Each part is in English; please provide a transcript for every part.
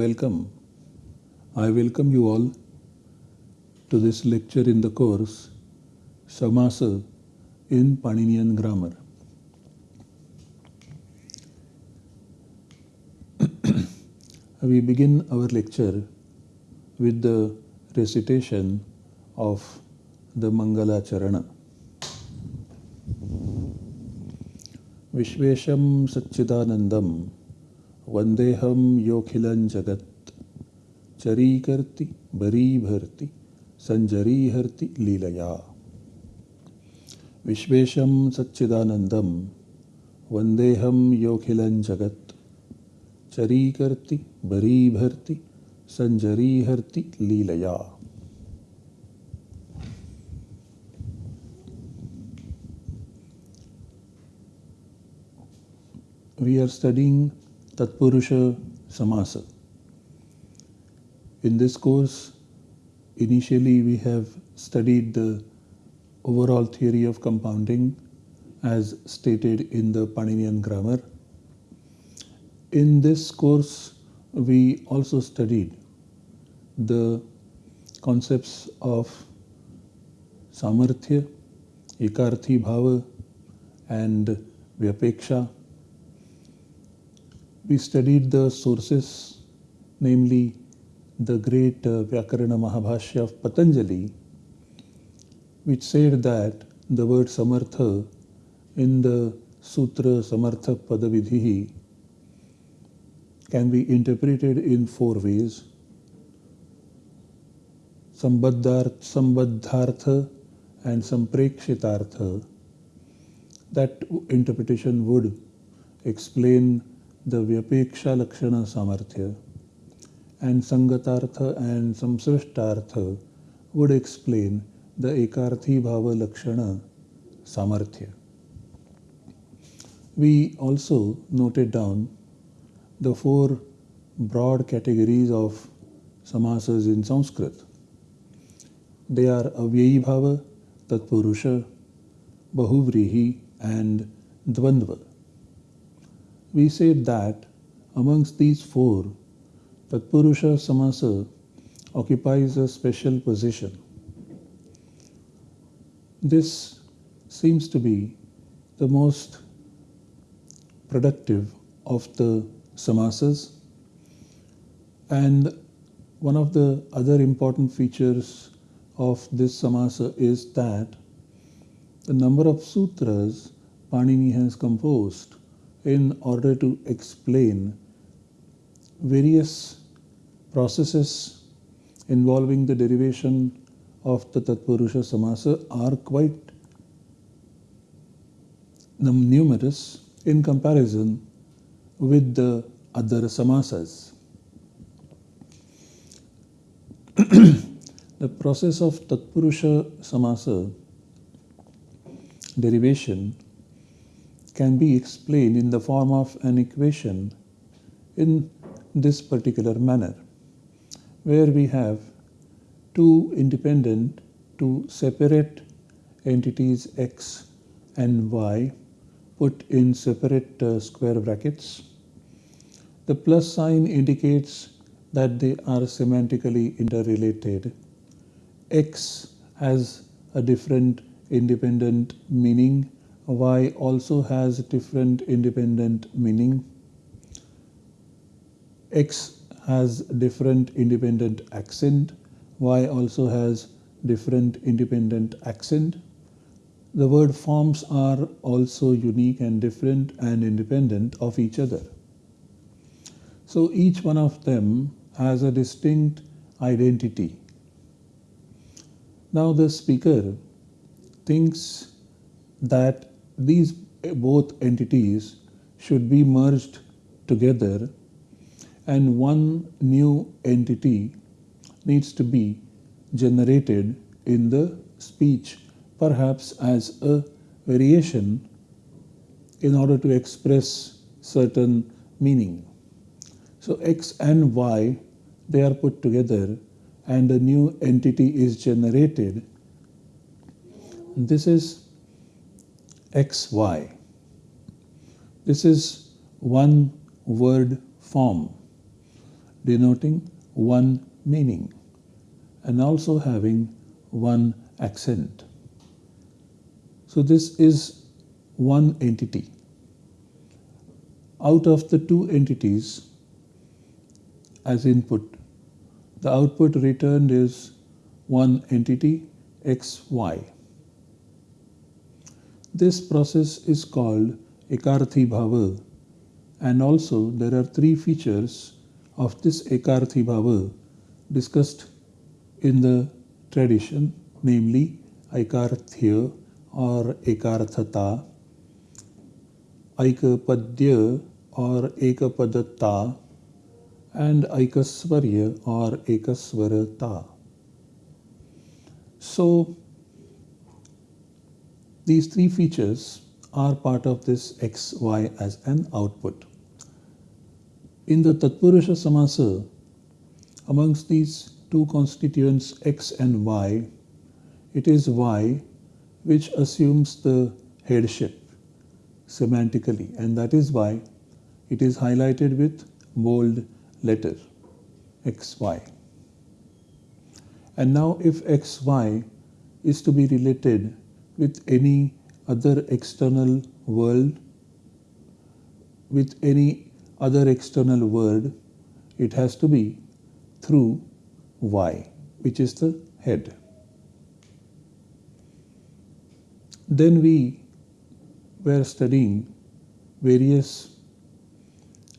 Welcome. I welcome you all to this lecture in the course Samasa in Paninian Grammar. we begin our lecture with the recitation of the Mangala Charana. विश्वेशं सच्चिदानन्दं वंदेहम योखिल जगत। चरी करती बरी भरती संजरी हरति लीलया। विश्वेशम सच्चिदानंदम वंदेहम योखिल जगत। चरी करती बरी भरती संजरी हरति लीलया। We are studying Tatpurusha Samasa. In this course, initially we have studied the overall theory of compounding as stated in the Paninian grammar. In this course, we also studied the concepts of Samarthya, Ekarthi Bhava, and Vyapeksha we studied the sources, namely the great uh, Vyakarana Mahabhashya of Patanjali, which said that the word Samartha in the Sutra Samartha Padavidhi can be interpreted in four ways. Sambadhartha and Samprekshitartha. That interpretation would explain the Vyapeksha Lakshana Samarthya and Sangatartha and Samsrishtartha would explain the Ekarthi Bhava Lakshana Samarthya. We also noted down the four broad categories of samasas in Sanskrit. They are Avyayi Bhava, Tatpurusha, Bahuvrihi and Dvandva we said that amongst these four, Tatpurusha Samasa occupies a special position. This seems to be the most productive of the samasas and one of the other important features of this samasa is that the number of sutras Panini has composed in order to explain various processes involving the derivation of the Tatpurusha Samasa are quite numerous in comparison with the other samasas. the process of Tatpurusha Samasa derivation can be explained in the form of an equation in this particular manner, where we have two independent, two separate entities x and y put in separate uh, square brackets. The plus sign indicates that they are semantically interrelated. x has a different independent meaning y also has different independent meaning. X has different independent accent. Y also has different independent accent. The word forms are also unique and different and independent of each other. So each one of them has a distinct identity. Now the speaker thinks that these both entities should be merged together and one new entity needs to be generated in the speech perhaps as a variation in order to express certain meaning. So x and y they are put together and a new entity is generated. This is xy. This is one word form denoting one meaning and also having one accent. So this is one entity. Out of the two entities as input, the output returned is one entity xy. This process is called Ekarthi Bhava and also there are three features of this Ekarthi Bhava discussed in the tradition namely Aikarthya or Ekarthata, Aikapadya or Ekapadatta and Aikasvarya or Ekasvarata. So these three features are part of this XY as an output. In the Tatpurusha Samasa, amongst these two constituents X and Y, it is Y which assumes the headship semantically and that is why it is highlighted with bold letter XY. And now if XY is to be related with any other external world, with any other external word, it has to be through Y, which is the head. Then we were studying various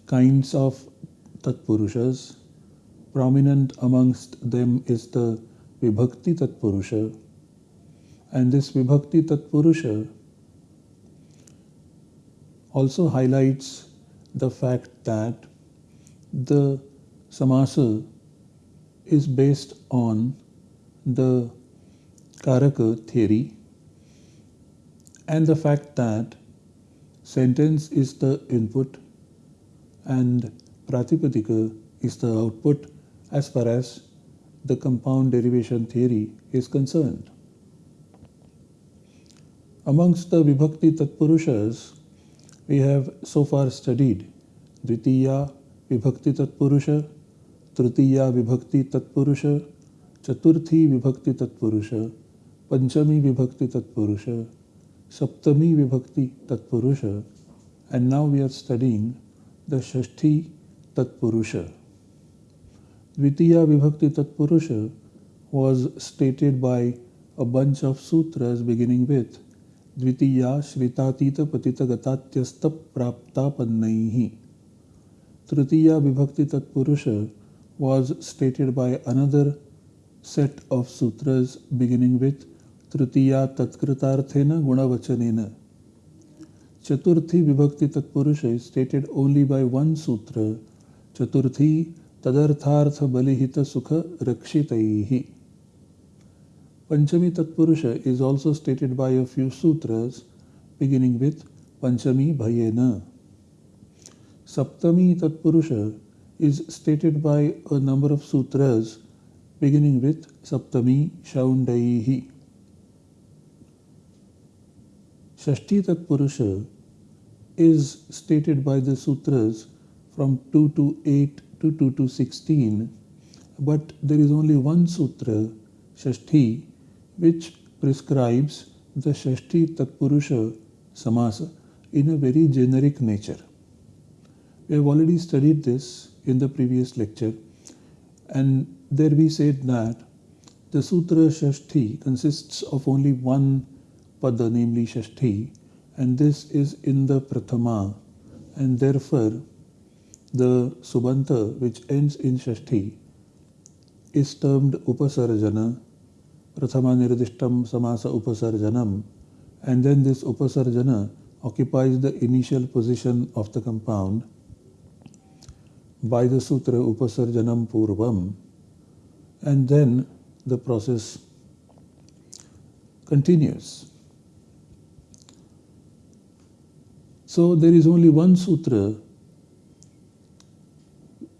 kinds of Tatpurushas. Prominent amongst them is the Vibhakti Tatpurusha. And this Vibhakti Tatpurusha also highlights the fact that the samasa is based on the Karaka theory and the fact that sentence is the input and Pratipadika is the output as far as the compound derivation theory is concerned. Amongst the Vibhakti Tatpurushas, we have so far studied Dvitiya Vibhakti Tatpurusha, Tritiya Vibhakti Tatpurusha, Chaturthi Vibhakti Tatpurusha, Panchami Vibhakti Tatpurusha, Saptami Vibhakti Tatpurusha, and now we are studying the Shashti Tatpurusha. Dvitiya Vibhakti Tatpurusha was stated by a bunch of sutras beginning with Prapta Pannaihi. Tritiya Vibhakti Tatpurusha was stated by another set of sutras beginning with Tritiya Tatkritarthena Gunavachanena. Chaturthi Vibhakti Tatpurusha is stated only by one sutra, Chaturthi Tadarthartha Balihita Sukha Rakshitaihi. Panchami Tatpurusha is also stated by a few sutras beginning with Panchami Bhayena. Saptami Tatpurusha is stated by a number of sutras beginning with Saptami Shaundaihi. Shashti Tatpurusha is stated by the sutras from 2 to 8 to 2 to 16, but there is only one sutra, Shashti, which prescribes the Shashti Tatpurusha Samasa in a very generic nature. We have already studied this in the previous lecture, and there we said that the Sutra Shashti consists of only one pada, namely Shashti, and this is in the Prathama, and therefore the Subanta, which ends in Shashti, is termed Upasarjana, Prathama Nirdishtam Samasa Upasarjanam, and then this Upasarjana occupies the initial position of the compound by the Sutra Upasarjanam Purvam, and then the process continues. So there is only one sutra,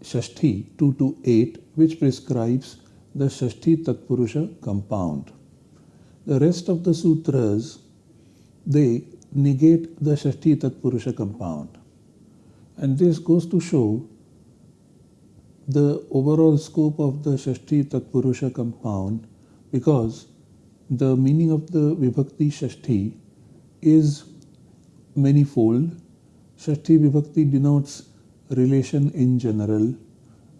Shashti 2 to 8, which prescribes the Shashti Tatpurusha compound. The rest of the sutras, they negate the Shashti Tatpurusha compound. And this goes to show the overall scope of the Shashti Tatpurusha compound because the meaning of the Vibhakti Shashti is manifold. Shashti Vibhakti denotes relation in general,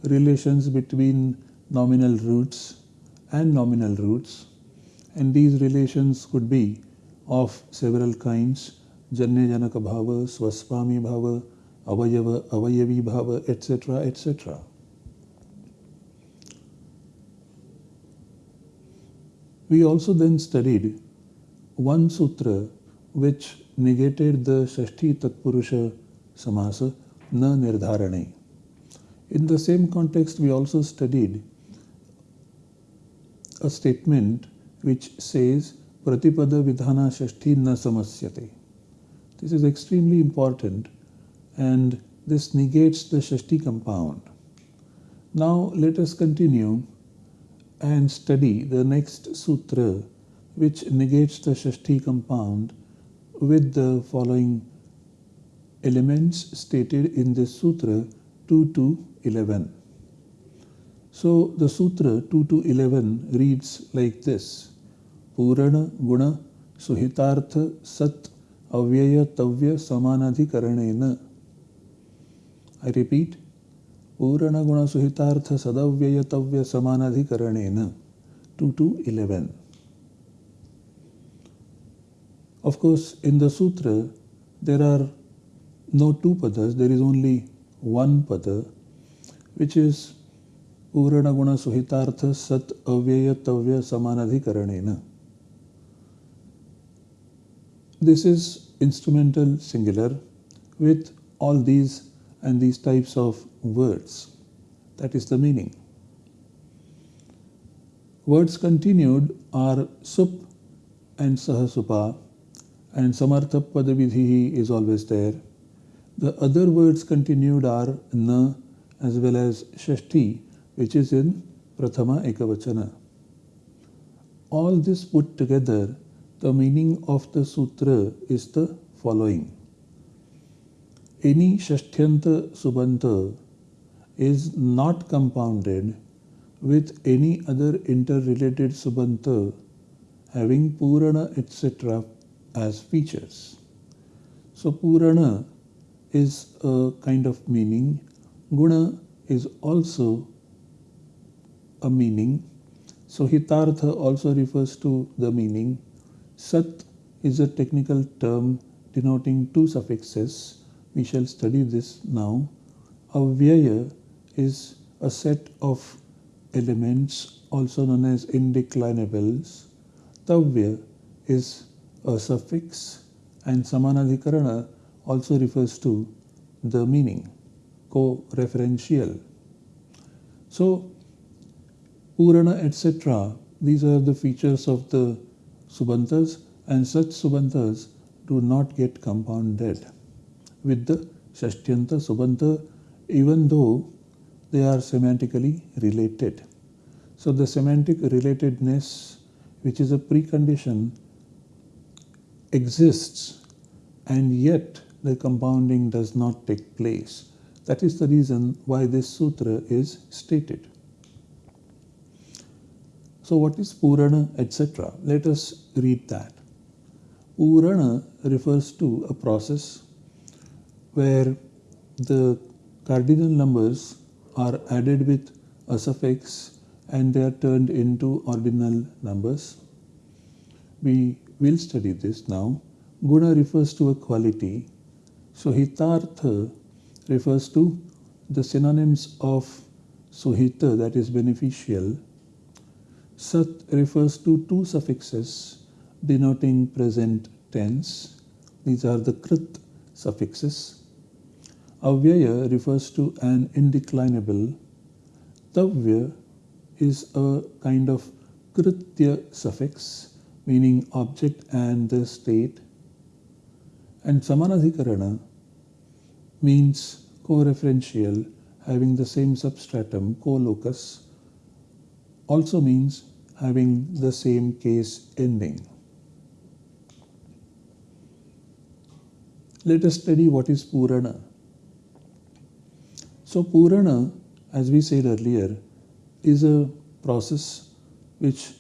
relations between nominal roots and nominal roots, and these relations could be of several kinds Janya Janaka Bhava, Swaswami Bhava, Avayava, Avayavi Bhava, etc. etc. We also then studied one sutra which negated the Shashti Tatpurusha Samasa Na Nirdharane. In the same context, we also studied a statement which says Pratipada Vidhana Shashti Na Samasyate. This is extremely important and this negates the Shashti compound. Now let us continue and study the next sutra which negates the Shashti compound with the following elements stated in this sutra 2 to 11. So the Sutra 2 to 11 reads like this Purana Guna Suhitartha Sat Avyaya Tavya Samanadhikaranena. I repeat Purana Guna Suhitartha Sadavyaya Tavya Samanadhikaranena 2 to 11. Of course, in the Sutra, there are no two padas, there is only one pada, which is this is instrumental singular with all these and these types of words. That is the meaning. Words continued are sup and sahasupa and samartha padavidhi is always there. The other words continued are na as well as shashti which is in prathama ekavachana. All this put together, the meaning of the sutra is the following. Any shashthyanta subanta is not compounded with any other interrelated subanta having Purana etc. as features. So Purana is a kind of meaning, Guna is also a meaning, so Hitartha also refers to the meaning. Sat is a technical term denoting two suffixes. We shall study this now. Avyaya is a set of elements also known as indeclinables. Tavya is a suffix and Samanadhikarana also refers to the meaning, co-referential. So, Purana etc. These are the features of the Subantas and such Subantas do not get compounded with the Shashtyanta Subanta even though they are semantically related. So the semantic relatedness, which is a precondition, exists and yet the compounding does not take place. That is the reason why this sutra is stated. So what is Purana etc.? Let us read that. Purana refers to a process where the cardinal numbers are added with a suffix and they are turned into ordinal numbers. We will study this now. Guna refers to a quality. Suhitartha refers to the synonyms of suhita that is beneficial. Sat refers to two suffixes denoting present tense. These are the krit suffixes. Avyaya refers to an indeclinable. Tavya is a kind of kritya suffix meaning object and the state. And Samanadhikarana means co-referential having the same substratum, co-locus, also means having the same case ending. Let us study what is Purana. So Purana as we said earlier, is a process which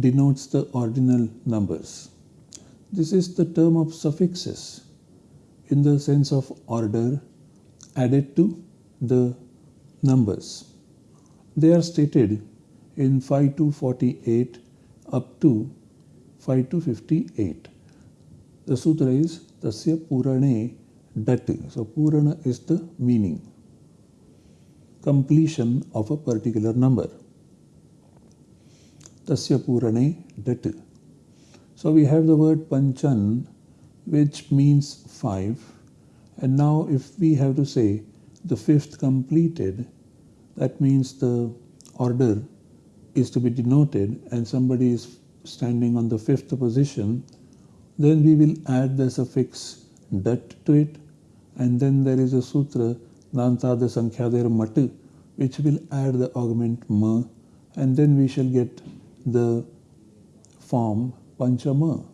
denotes the ordinal numbers. This is the term of suffixes in the sense of order added to the numbers. They are stated in 5 to 48 up to 5 to 58. The sutra is Tasya Purane Dat. So Purana is the meaning, completion of a particular number. Tasya Purane Dat. So we have the word Panchan which means five and now if we have to say the fifth completed that means the order is to be denoted and somebody is standing on the fifth position then we will add the suffix dat to it and then there is a sutra Nantada Sankhyadir Mat which will add the augment Ma and then we shall get the form Panchama.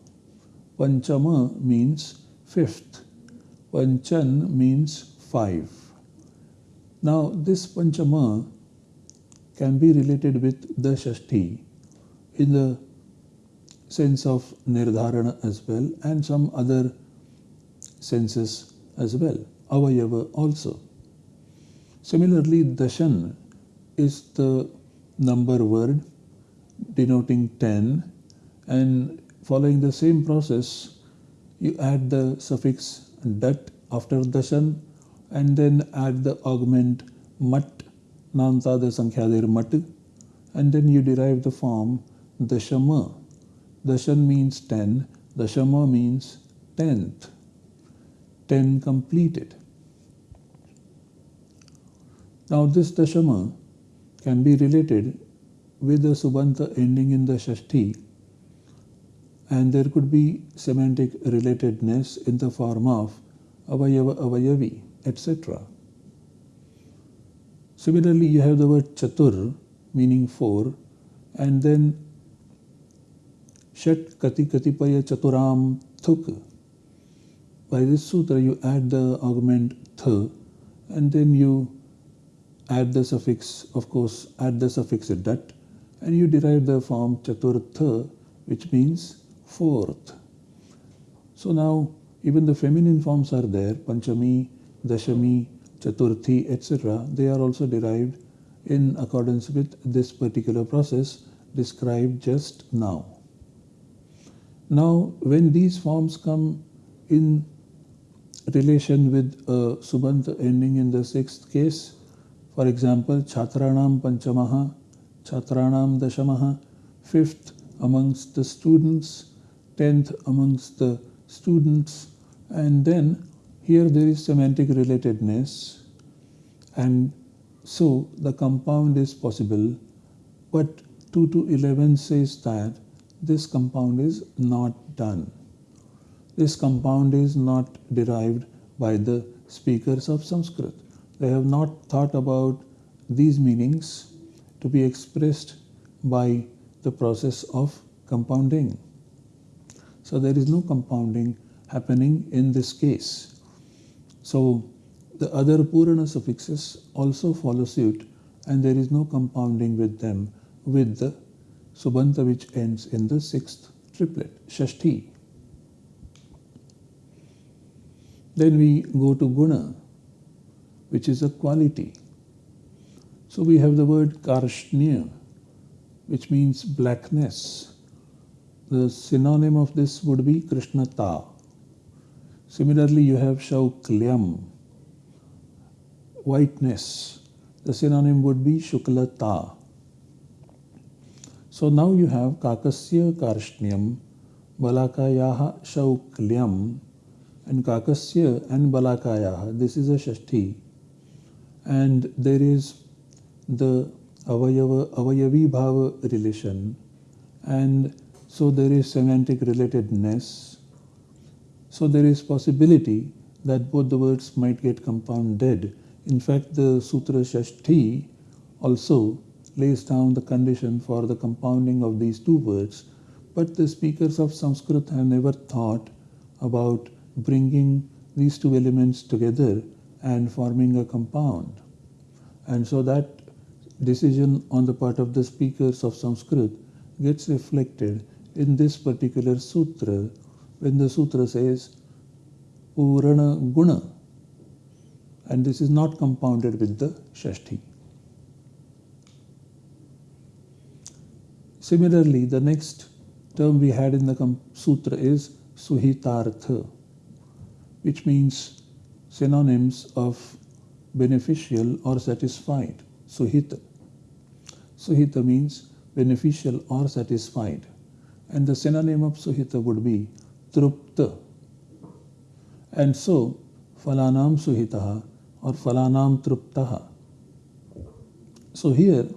Panchama means fifth. Panchan means five. Now this Panchama can be related with the Shashti in the sense of Nirdharana as well and some other senses as well, Avayava also. Similarly, Dashan is the number word denoting 10 and following the same process you add the suffix dat after dashan and then add the augment mat nanta the sankhyadir mat and then you derive the form dashama dashan means 10 dashama means tenth. 10 completed. Now this dashama can be related with the subanta ending in the shashti. And there could be semantic relatedness in the form of avayava avayavi etc. Similarly, you have the word chatur meaning four and then shat kati katipaya chaturam thuk. By this sutra you add the augment th and then you add the suffix of course add the suffix dat and you derive the form chaturtha which means fourth. So now even the feminine forms are there, Panchami, Dashami, Chaturthi, etc. They are also derived in accordance with this particular process described just now. Now, when these forms come in relation with a subant ending in the sixth case, for example, Chatranam Panchamaha, Chatranam Dashamaha, fifth amongst the students, 10th amongst the students and then here there is semantic relatedness and so the compound is possible but 2 to 11 says that this compound is not done. This compound is not derived by the speakers of Sanskrit. They have not thought about these meanings to be expressed by the process of compounding. So there is no compounding happening in this case. So the other Purana suffixes also follow suit and there is no compounding with them with the Subanta which ends in the sixth triplet, Shashti. Then we go to Guna, which is a quality. So we have the word Karshnya, which means blackness. The synonym of this would be Krishnata. Similarly, you have Shauklyam, whiteness. The synonym would be Shuklata. So now you have Kakasya Karshnyam, Balakayaha Shauklyam, and Kakasya and Balakayaha. This is a Shashti. And there is the Avayava, Avayavi Bhava relation. And so there is semantic relatedness. So there is possibility that both the words might get compounded. In fact, the Sutra Shashti also lays down the condition for the compounding of these two words, but the speakers of Sanskrit have never thought about bringing these two elements together and forming a compound. And so that decision on the part of the speakers of Sanskrit gets reflected in this particular sutra when the sutra says Purana Guna and this is not compounded with the Shashti. Similarly, the next term we had in the sutra is Suhitartha, which means synonyms of beneficial or satisfied. Suhita. Suhita means beneficial or satisfied. And the synonym of Suhita would be Trupta. And so, Falanam Suhitaha or Falanam Truptaha. So here,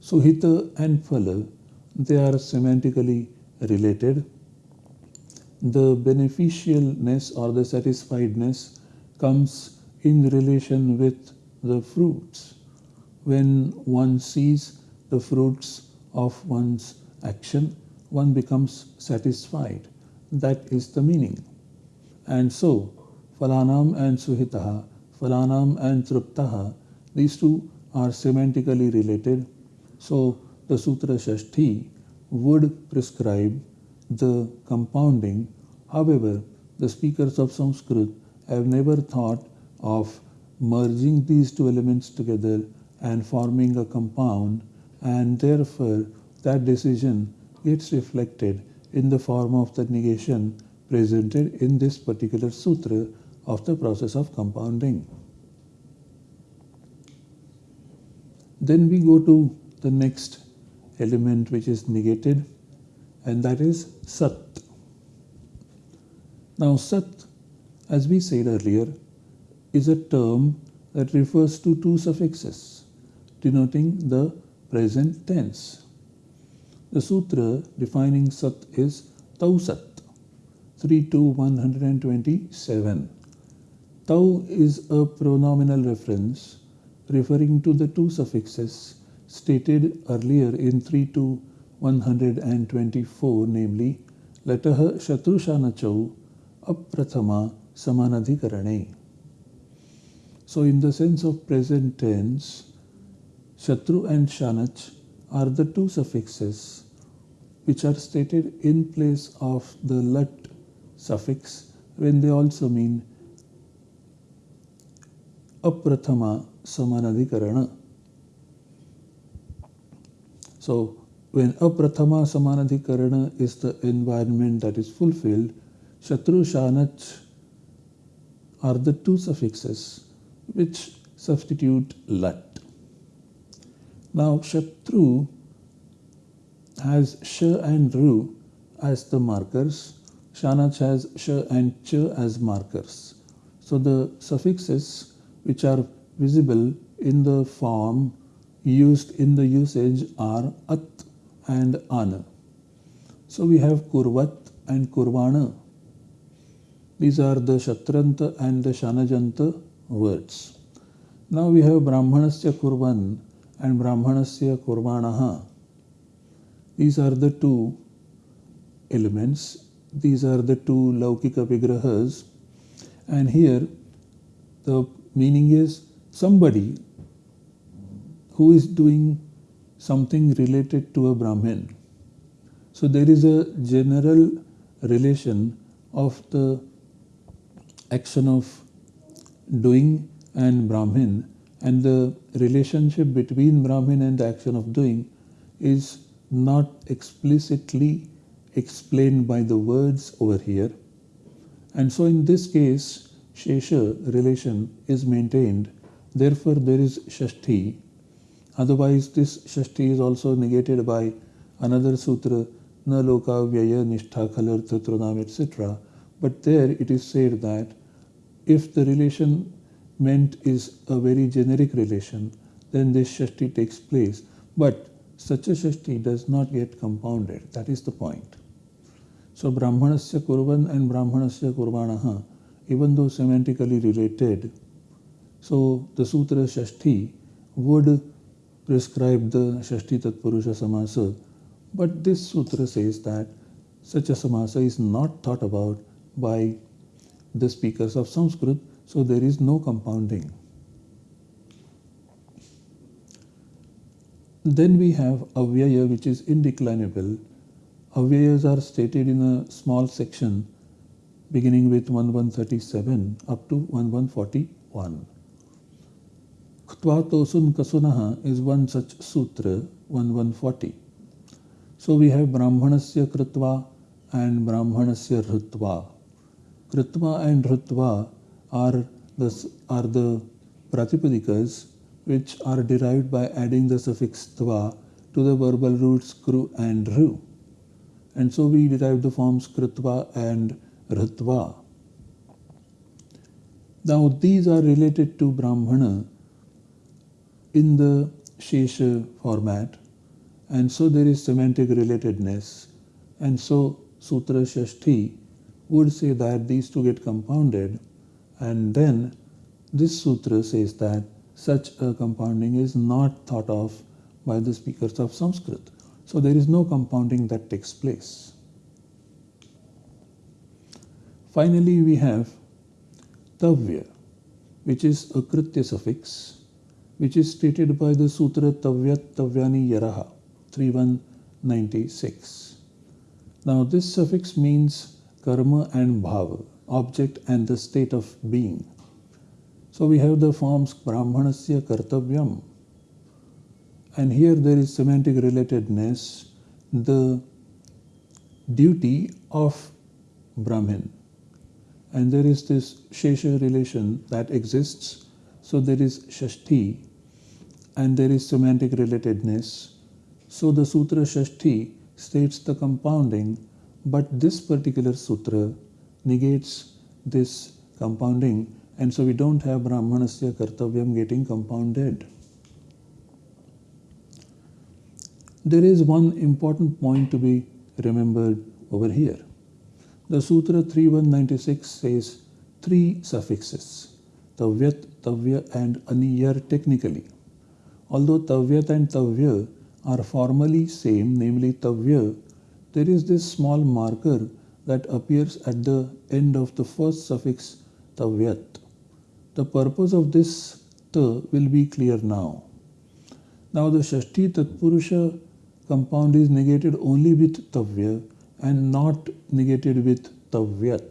Suhita and Phala, they are semantically related. The beneficialness or the satisfiedness comes in relation with the fruits. When one sees the fruits of one's action, one becomes satisfied. That is the meaning. And so, Falanam and Suhitaha, Falanam and Truptaha, these two are semantically related. So, the Sutra Shashti would prescribe the compounding. However, the speakers of Sanskrit have never thought of merging these two elements together and forming a compound and therefore that decision gets reflected in the form of the negation presented in this particular sutra of the process of compounding. Then we go to the next element which is negated and that is Sat. Now Sat, as we said earlier, is a term that refers to two suffixes denoting the present tense. The sutra defining Sat is Tausat, 3 to 127. Tau is a pronominal reference referring to the two suffixes stated earlier in 3 to 124, namely Latah Shatrushanachau Aprathama Samanadhikarane. So, in the sense of present tense, Shatru and Shanach are the two suffixes which are stated in place of the lat suffix when they also mean aprathama samanadhikarana. So when aprathama samanadhikarana is the environment that is fulfilled, shatru shanach are the two suffixes which substitute lat. Now shatru has sh and ru as the markers, shanach has sh and ch as markers. So the suffixes which are visible in the form used in the usage are at and ana. So we have kurvat and kurvana. These are the shatranta and the shanajanta words. Now we have brahmanasya kurvan and brahmanasya kurvanaha. These are the two elements. These are the two laukika vigrahas. And here the meaning is somebody who is doing something related to a Brahmin. So there is a general relation of the action of doing and Brahmin and the relationship between Brahmin and the action of doing is not explicitly explained by the words over here. And so in this case, Shesha relation is maintained. Therefore, there is Shashti. Otherwise, this Shashti is also negated by another sutra, Na Loka Vyaya Nishtha Khalartha Trunam, etc. But there it is said that if the relation meant is a very generic relation, then this Shashti takes place. But such a Shashti does not get compounded. That is the point. So Brahmanasya Kurvan and Brahmanasya Kurvanaha, even though semantically related, so the Sutra Shashti would prescribe the Shashti Tatpurusha Samasa, but this Sutra says that such a Samasa is not thought about by the speakers of Sanskrit, so there is no compounding. Then we have avyaya which is indeclinable. Avyayas are stated in a small section beginning with 1137 up to 1141. Ktva Tosun Kasunaha is one such sutra, 1140. So we have Brahmanasya Kritva and Brahmanasya Rutva. Kritva and Rutva are the, are the Pratipadikas which are derived by adding the suffix tva to the verbal roots kru and ru. And so we derive the forms kritva and ritva. Now these are related to Brahmana in the Shesha format and so there is semantic relatedness and so Sutra Shashti would say that these two get compounded and then this sutra says that such a compounding is not thought of by the speakers of Sanskrit. So there is no compounding that takes place. Finally, we have Tavya, which is a Kritya suffix, which is stated by the Sutra Tavyat Tavyani Yaraha 3196. Now, this suffix means karma and bhava, object and the state of being. So we have the forms Brahmanasya Kartavyam. And here there is semantic relatedness, the duty of Brahmin. And there is this Shesha relation that exists. So there is Shashti and there is semantic relatedness. So the Sutra Shashti states the compounding, but this particular sutra negates this compounding and so we don't have Brahmanasya Kartavyam getting compounded. There is one important point to be remembered over here. The Sutra 3196 says three suffixes Tavyat, Tavya, and Aniyar technically. Although Tavyat and Tavya are formally same, namely Tavya, there is this small marker that appears at the end of the first suffix Tavyat. The purpose of this ta will be clear now. Now the Shashti Tatpurusha compound is negated only with Tavya and not negated with Tavyat.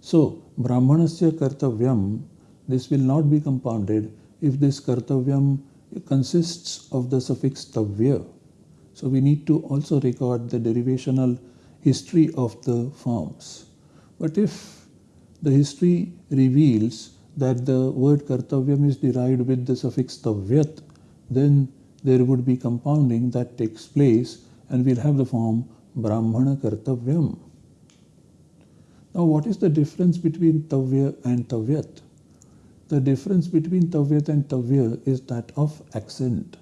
So Brahmanasya Kartavyam, this will not be compounded if this Kartavyam consists of the suffix Tavya. So we need to also record the derivational history of the forms. But if the history reveals that the word kartavyam is derived with the suffix tavyat, then there would be compounding that takes place and we'll have the form brahmana kartavyam. Now what is the difference between tavya and tavyat? The difference between tavyat and tavya is that of accent.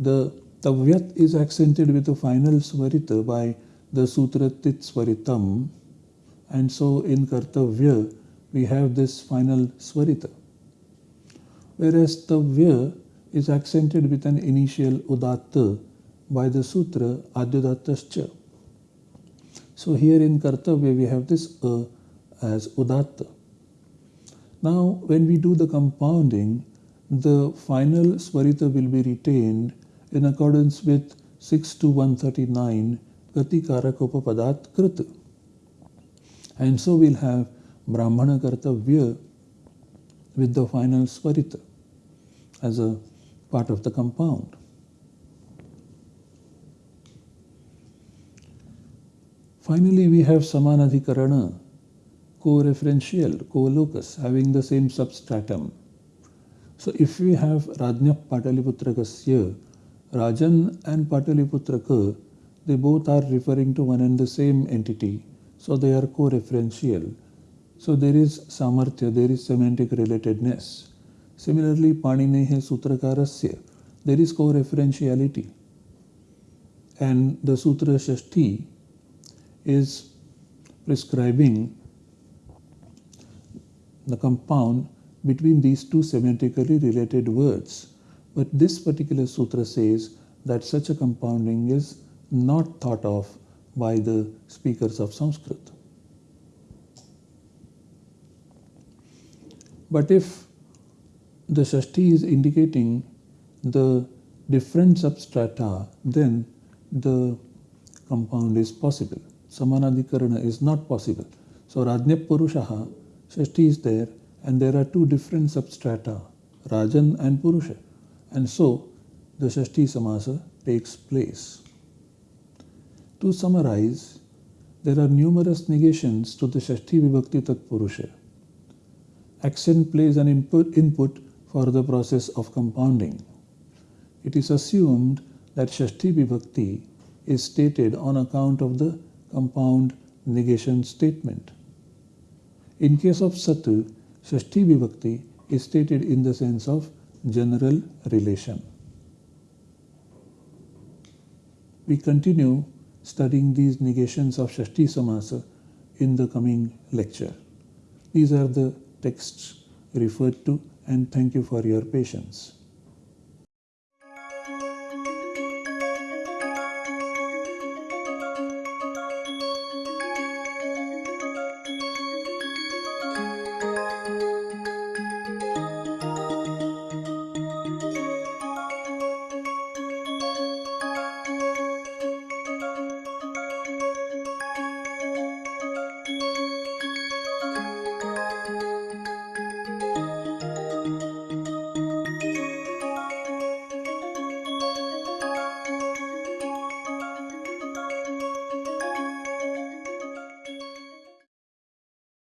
The tavyat is accented with a final svarita by the sutra tit svaritam and so in Kartavya, we have this final Swarita. Whereas Tavya is accented with an initial Udatta by the Sutra Adyudattascha. So here in Kartavya, we have this A as Udatta. Now, when we do the compounding, the final Swarita will be retained in accordance with 6 to 139 Gati Karakopapadat Krita. And so we'll have Brahmana Kartavya with the final Swarita as a part of the compound. Finally, we have Samanadhikarana, co-referential, co-locus, having the same substratum. So if we have Rajnya Pataliputrakasya, Rajan and Pataliputraka, they both are referring to one and the same entity. So they are co-referential. So there is samarthya, there is semantic relatedness. Similarly, Paninehe Sutrakarasya, there is co-referentiality. And the Sutra Shashti is prescribing the compound between these two semantically related words. But this particular sutra says that such a compounding is not thought of by the speakers of Sanskrit. But if the Shashti is indicating the different substrata, then the compound is possible. Samanadhikarana is not possible. So Rajnya Purushaha, Shashti is there, and there are two different substrata, Rajan and Purusha. And so the Shashti Samasa takes place. To summarize, there are numerous negations to the Shashti Vibhakti Tat Purusha. Accent plays an input, input for the process of compounding. It is assumed that Shashti Vibhakti is stated on account of the compound negation statement. In case of Satu, Shashti Vibhakti is stated in the sense of general relation. We continue studying these negations of Shashti Samasa in the coming lecture. These are the texts referred to and thank you for your patience.